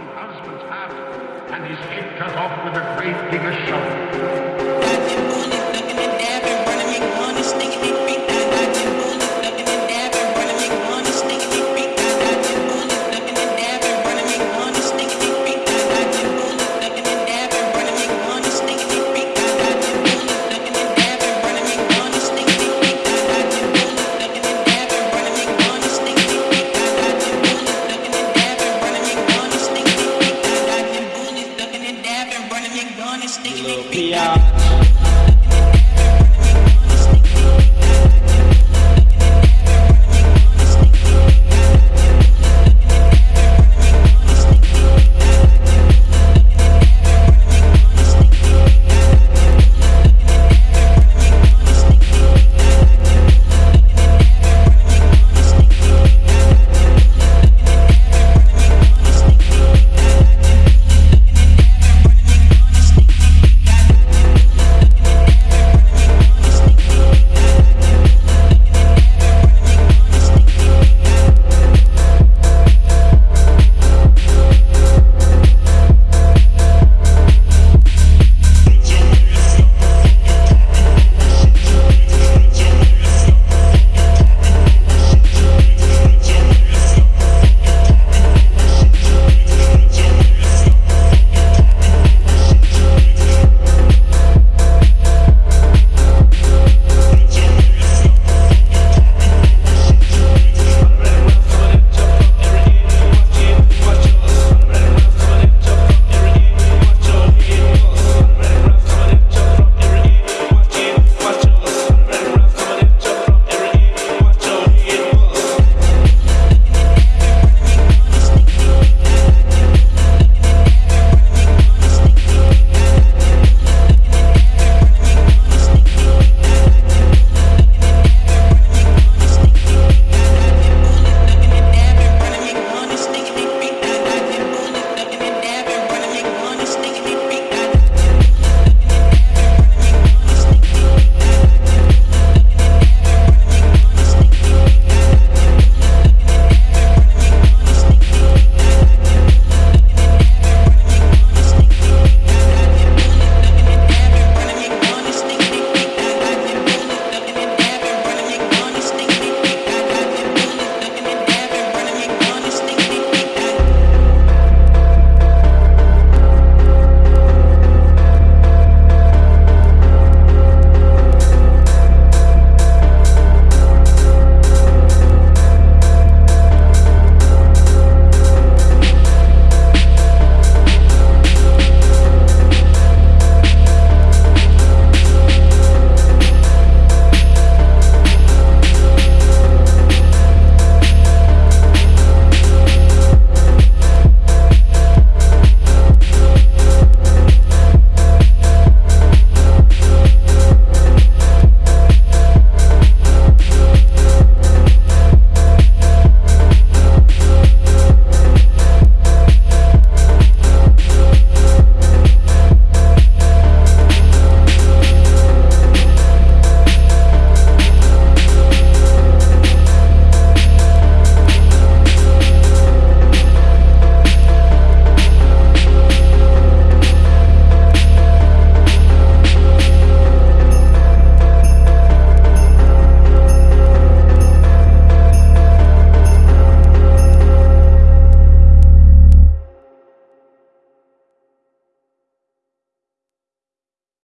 long husband's hat, and his head cut off with a great big shovel. Yeah.